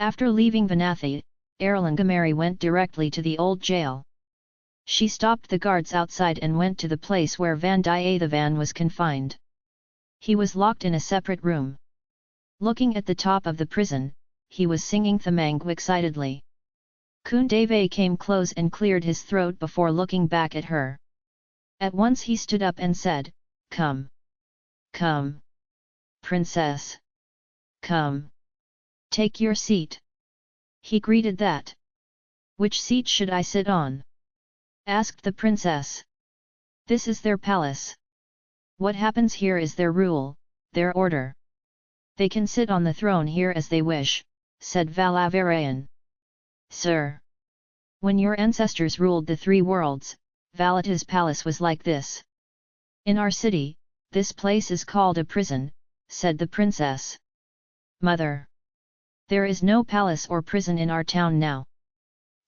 After leaving Vanathi, Aralangamari went directly to the old jail. She stopped the guards outside and went to the place where Vandiyathevan was confined. He was locked in a separate room. Looking at the top of the prison, he was singing Thamang excitedly. Kundave came close and cleared his throat before looking back at her. At once he stood up and said, Come! Come! Princess! Come! Take your seat. He greeted that. Which seat should I sit on? asked the princess. This is their palace. What happens here is their rule, their order. They can sit on the throne here as they wish, said Valavarayan. Sir! When your ancestors ruled the three worlds, Valata's palace was like this. In our city, this place is called a prison, said the princess. Mother! There is no palace or prison in our town now.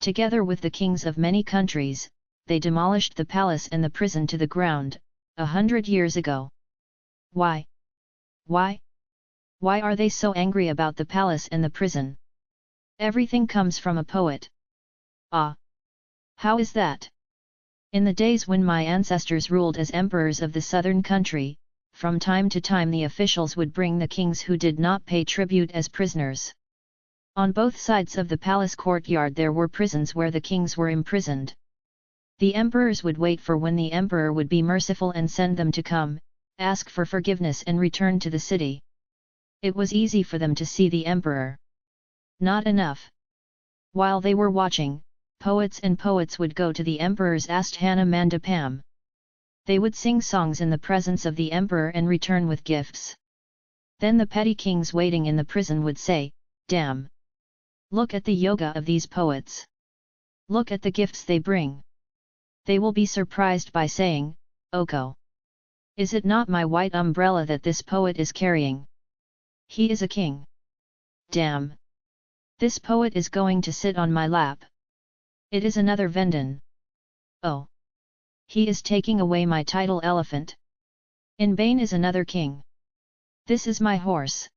Together with the kings of many countries, they demolished the palace and the prison to the ground, a hundred years ago. Why? Why? Why are they so angry about the palace and the prison? Everything comes from a poet. Ah! How is that? In the days when my ancestors ruled as emperors of the southern country, from time to time the officials would bring the kings who did not pay tribute as prisoners. On both sides of the palace courtyard there were prisons where the kings were imprisoned. The emperors would wait for when the emperor would be merciful and send them to come, ask for forgiveness and return to the city. It was easy for them to see the emperor. Not enough. While they were watching, poets and poets would go to the emperor's asthana mandapam. They would sing songs in the presence of the emperor and return with gifts. Then the petty kings waiting in the prison would say, Damn! Look at the yoga of these poets. Look at the gifts they bring. They will be surprised by saying, Oko. Is it not my white umbrella that this poet is carrying? He is a king. Damn! This poet is going to sit on my lap. It is another Vendan. Oh! He is taking away my title elephant. In Bain is another king. This is my horse.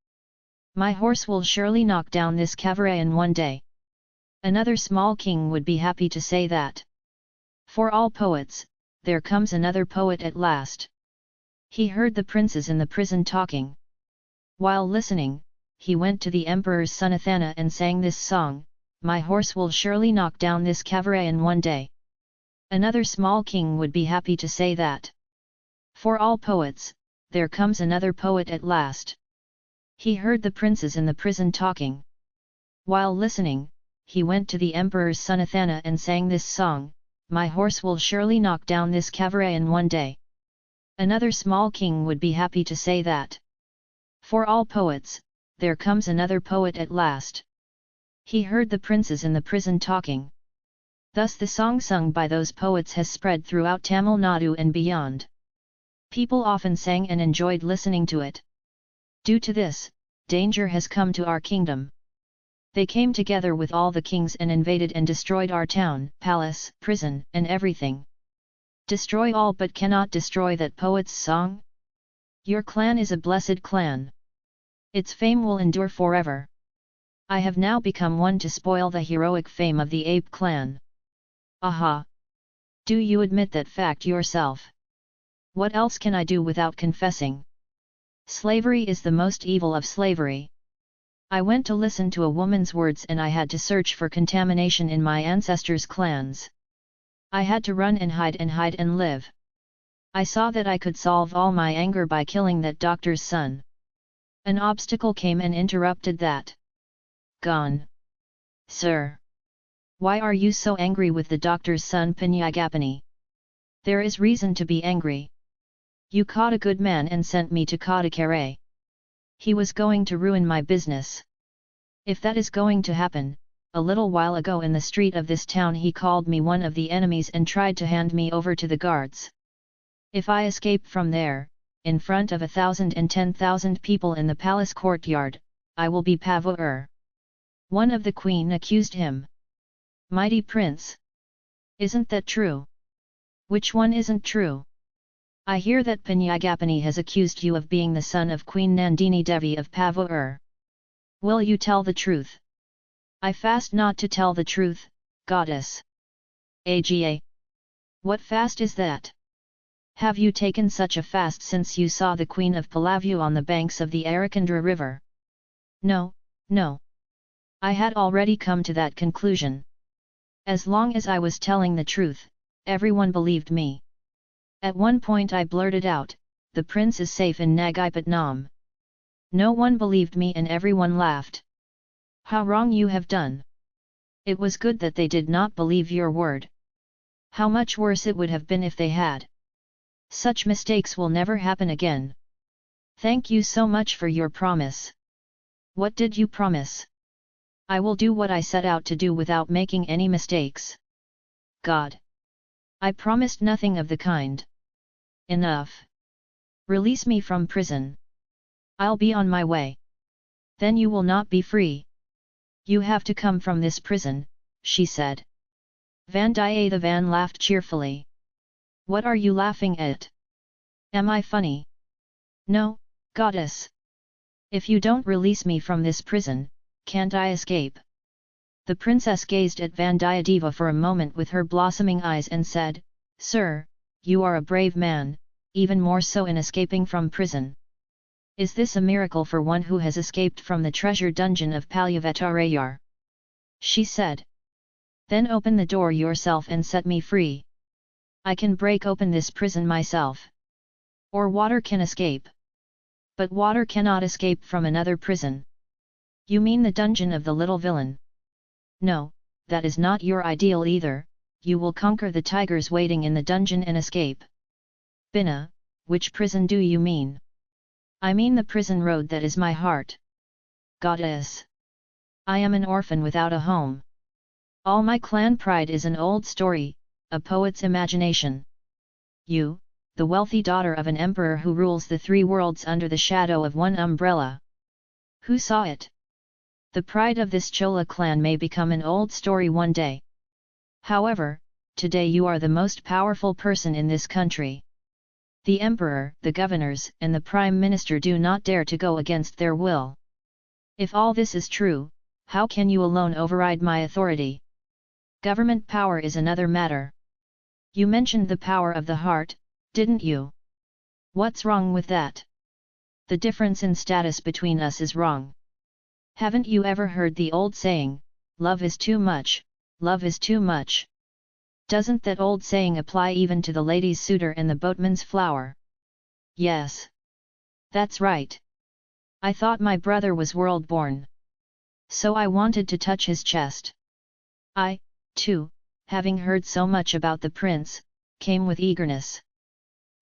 My horse will surely knock down this Kavarayan one day. Another small king would be happy to say that. For all poets, there comes another poet at last. He heard the princes in the prison talking. While listening, he went to the emperor's son Athana and sang this song, My horse will surely knock down this Kavarayan one day. Another small king would be happy to say that. For all poets, there comes another poet at last. He heard the princes in the prison talking. While listening, he went to the emperor's son Athana and sang this song, My horse will surely knock down this Kavarayan one day. Another small king would be happy to say that. For all poets, there comes another poet at last. He heard the princes in the prison talking. Thus the song sung by those poets has spread throughout Tamil Nadu and beyond. People often sang and enjoyed listening to it. Due to this, danger has come to our kingdom. They came together with all the kings and invaded and destroyed our town, palace, prison, and everything. Destroy all but cannot destroy that poet's song? Your clan is a blessed clan. Its fame will endure forever. I have now become one to spoil the heroic fame of the ape clan. Aha! Do you admit that fact yourself? What else can I do without confessing? Slavery is the most evil of slavery. I went to listen to a woman's words and I had to search for contamination in my ancestors' clans. I had to run and hide and hide and live. I saw that I could solve all my anger by killing that doctor's son. An obstacle came and interrupted that. Gone. Sir. Why are you so angry with the doctor's son Pinyagapani? There is reason to be angry. You caught a good man and sent me to Kadakare. He was going to ruin my business. If that is going to happen, a little while ago in the street of this town he called me one of the enemies and tried to hand me over to the guards. If I escape from there, in front of a thousand and ten thousand people in the palace courtyard, I will be Pavur. One of the queen accused him. Mighty prince! Isn't that true? Which one isn't true? I hear that Pinyagapani has accused you of being the son of Queen Nandini Devi of Pavur. Will you tell the truth? I fast not to tell the truth, goddess. AGA. What fast is that? Have you taken such a fast since you saw the Queen of Palavu on the banks of the Arakandra river? No, no. I had already come to that conclusion. As long as I was telling the truth, everyone believed me. At one point I blurted out, the prince is safe in Nagipatnam. No one believed me and everyone laughed. How wrong you have done! It was good that they did not believe your word. How much worse it would have been if they had. Such mistakes will never happen again. Thank you so much for your promise. What did you promise? I will do what I set out to do without making any mistakes. God. I promised nothing of the kind. Enough. Release me from prison. I'll be on my way. Then you will not be free. You have to come from this prison, she said. Vandiyathevan laughed cheerfully. What are you laughing at? Am I funny? No, goddess. If you don't release me from this prison, can't I escape? The princess gazed at Vandiyadeva for a moment with her blossoming eyes and said, Sir, you are a brave man, even more so in escaping from prison. Is this a miracle for one who has escaped from the treasure dungeon of Palyavetarayar? She said. Then open the door yourself and set me free. I can break open this prison myself. Or water can escape. But water cannot escape from another prison. You mean the dungeon of the little villain? No, that is not your ideal either, you will conquer the tigers waiting in the dungeon and escape. Bina, which prison do you mean? I mean the prison road that is my heart. Goddess! I am an orphan without a home. All my clan pride is an old story, a poet's imagination. You, the wealthy daughter of an emperor who rules the three worlds under the shadow of one umbrella. Who saw it? The pride of this Chola clan may become an old story one day. However, today you are the most powerful person in this country. The emperor, the governors, and the prime minister do not dare to go against their will. If all this is true, how can you alone override my authority? Government power is another matter. You mentioned the power of the heart, didn't you? What's wrong with that? The difference in status between us is wrong. Haven't you ever heard the old saying, love is too much, love is too much? Doesn't that old saying apply even to the lady's suitor and the boatman's flower? Yes. That's right. I thought my brother was world-born. So I wanted to touch his chest. I, too, having heard so much about the prince, came with eagerness.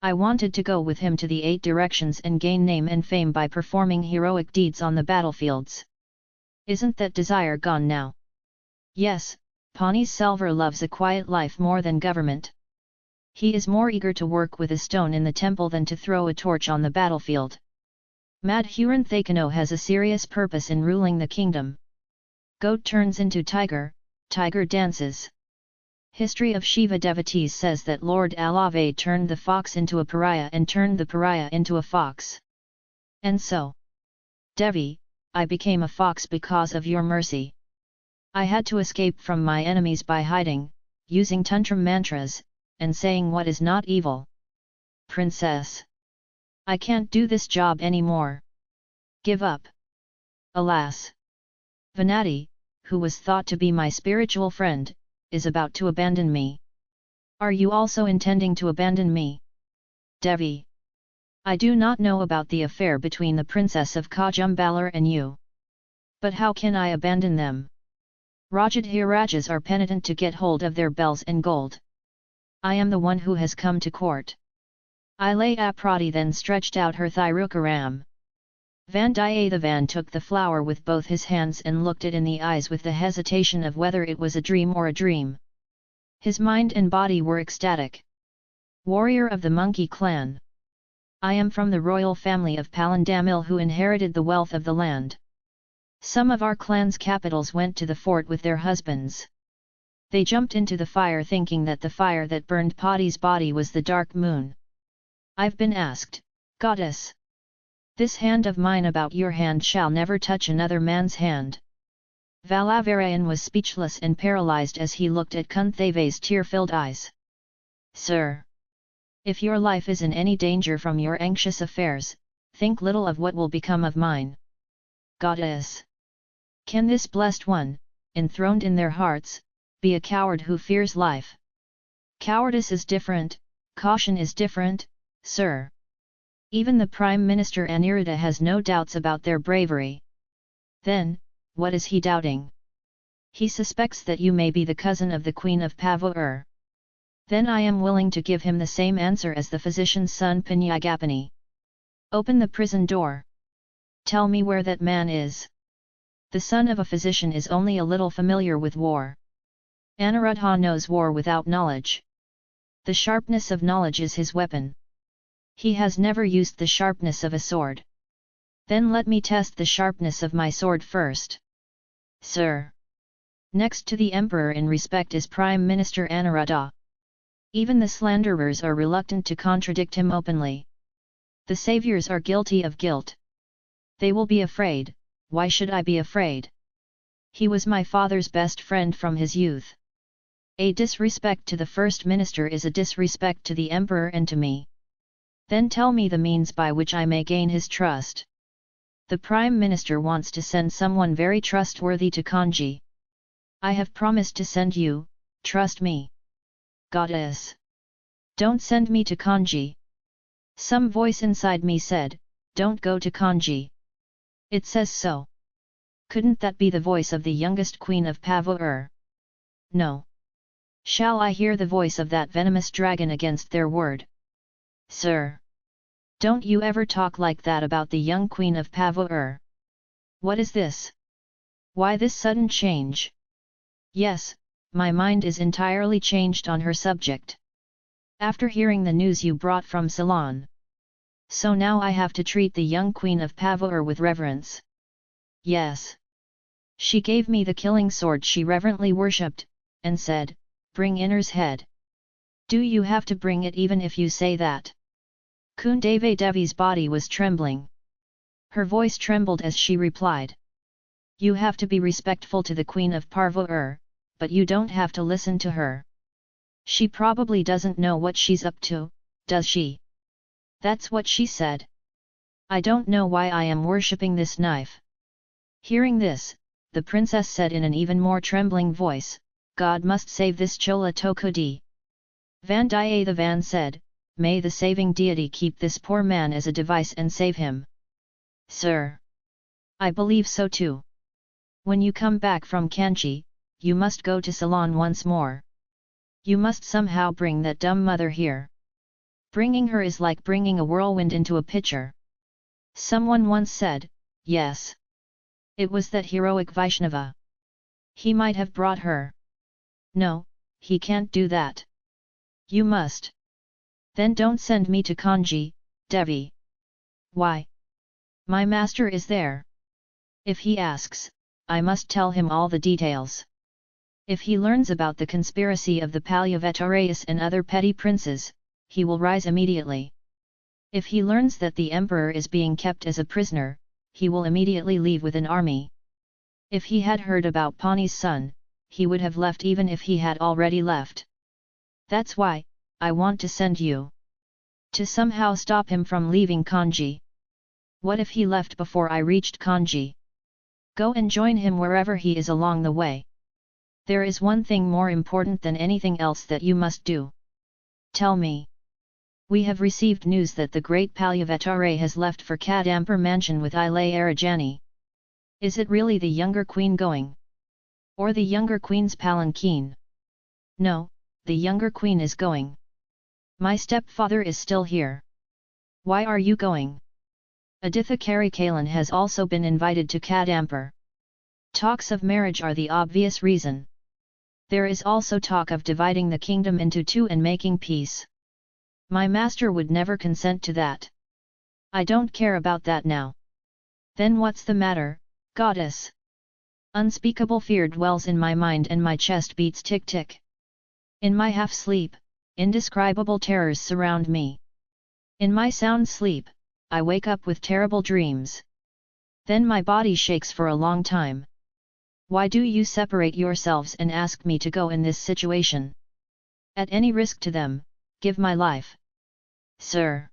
I wanted to go with him to the eight directions and gain name and fame by performing heroic deeds on the battlefields. Isn't that desire gone now? Yes, Pani Selvar loves a quiet life more than government. He is more eager to work with a stone in the temple than to throw a torch on the battlefield. Madhuran Thakano has a serious purpose in ruling the kingdom. Goat turns into tiger, tiger dances. History of Shiva devotees says that Lord Alave turned the fox into a pariah and turned the pariah into a fox. And so. Devi, I became a fox because of your mercy. I had to escape from my enemies by hiding, using tantrum mantras, and saying what is not evil. Princess. I can't do this job anymore. Give up. Alas. Vanathi, who was thought to be my spiritual friend, is about to abandon me. Are you also intending to abandon me? Devi. I do not know about the affair between the princess of Kajumbalar and you. But how can I abandon them? Rajadhirajas are penitent to get hold of their bells and gold. I am the one who has come to court. Ilayaprati then stretched out her Thirukaram. Vandiyathevan took the flower with both his hands and looked it in the eyes with the hesitation of whether it was a dream or a dream. His mind and body were ecstatic. Warrior of the monkey clan. I am from the royal family of Palandamil who inherited the wealth of the land. Some of our clan's capitals went to the fort with their husbands. They jumped into the fire thinking that the fire that burned Pati's body was the dark moon. I've been asked, Goddess, this hand of mine about your hand shall never touch another man's hand. Valavarayan was speechless and paralyzed as he looked at Kuntheve's tear-filled eyes. Sir! If your life is in any danger from your anxious affairs, think little of what will become of mine. Goddess! Can this blessed one, enthroned in their hearts, be a coward who fears life? Cowardice is different, caution is different, sir. Even the Prime Minister Aniruddha has no doubts about their bravery. Then, what is he doubting? He suspects that you may be the cousin of the Queen of Pavur. Then I am willing to give him the same answer as the physician's son Pinyagapani. Open the prison door. Tell me where that man is. The son of a physician is only a little familiar with war. Aniruddha knows war without knowledge. The sharpness of knowledge is his weapon. He has never used the sharpness of a sword. Then let me test the sharpness of my sword first. Sir. Next to the emperor in respect is Prime Minister Aniruddha. Even the slanderers are reluctant to contradict him openly. The saviors are guilty of guilt. They will be afraid, why should I be afraid? He was my father's best friend from his youth. A disrespect to the first minister is a disrespect to the emperor and to me. Then tell me the means by which I may gain his trust. The prime minister wants to send someone very trustworthy to Kanchi. I have promised to send you, trust me goddess! Don't send me to Kanchi! Some voice inside me said, don't go to Kanchi. It says so. Couldn't that be the voice of the youngest queen of Pavur? No. Shall I hear the voice of that venomous dragon against their word? Sir! Don't you ever talk like that about the young queen of Pavur. What is this? Why this sudden change? Yes, my mind is entirely changed on her subject. After hearing the news you brought from Ceylon. So now I have to treat the young queen of Pavur with reverence. Yes. She gave me the killing sword she reverently worshipped, and said, bring Inner's head. Do you have to bring it even if you say that? Kundave Devi's body was trembling. Her voice trembled as she replied. You have to be respectful to the Queen of Parvur, but you don't have to listen to her. She probably doesn't know what she's up to, does she? That's what she said. I don't know why I am worshipping this knife. Hearing this, the princess said in an even more trembling voice, God must save this Chola Tokudi. Vandiyathevan said, May the saving deity keep this poor man as a device and save him. Sir! I believe so too. When you come back from Kanchi, you must go to Ceylon once more. You must somehow bring that dumb mother here. Bringing her is like bringing a whirlwind into a pitcher. Someone once said, yes. It was that heroic Vaishnava. He might have brought her. No, he can't do that. You must. Then don't send me to Kanchi, Devi. Why? My master is there. If he asks, I must tell him all the details. If he learns about the conspiracy of the Palyavatarayas and other petty princes, he will rise immediately. If he learns that the emperor is being kept as a prisoner, he will immediately leave with an army. If he had heard about Pani's son, he would have left even if he had already left. That's why, I want to send you. To somehow stop him from leaving Kanchi. What if he left before I reached Kanchi? Go and join him wherever he is along the way. There is one thing more important than anything else that you must do. Tell me. We have received news that the great Palyavatare has left for Kadampur mansion with Ilay Arajani. Is it really the younger queen going? Or the younger queen's palanquin? No, the younger queen is going. My stepfather is still here. Why are you going? Aditha Karikalan has also been invited to Kadampur. Talks of marriage are the obvious reason. There is also talk of dividing the kingdom into two and making peace. My master would never consent to that. I don't care about that now. Then what's the matter, goddess? Unspeakable fear dwells in my mind and my chest beats tick-tick. In my half-sleep, indescribable terrors surround me. In my sound sleep, I wake up with terrible dreams. Then my body shakes for a long time. Why do you separate yourselves and ask me to go in this situation? At any risk to them, give my life. Sir!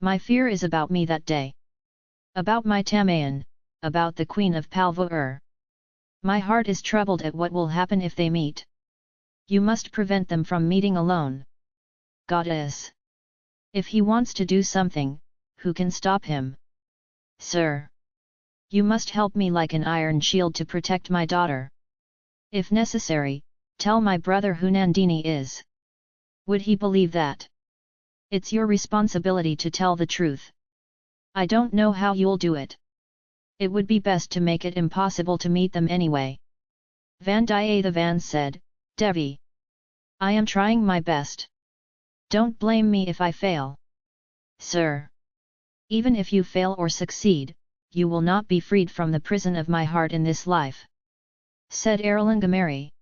My fear is about me that day. About my Tamayan, about the Queen of Palvur. My heart is troubled at what will happen if they meet. You must prevent them from meeting alone. Goddess! If he wants to do something, who can stop him? Sir! You must help me like an iron shield to protect my daughter. If necessary, tell my brother who Nandini is. Would he believe that? It's your responsibility to tell the truth. I don't know how you'll do it. It would be best to make it impossible to meet them anyway. Vandiyathevan said, Devi. I am trying my best. Don't blame me if I fail. Sir. Even if you fail or succeed, you will not be freed from the prison of my heart in this life. Said Aralangamari.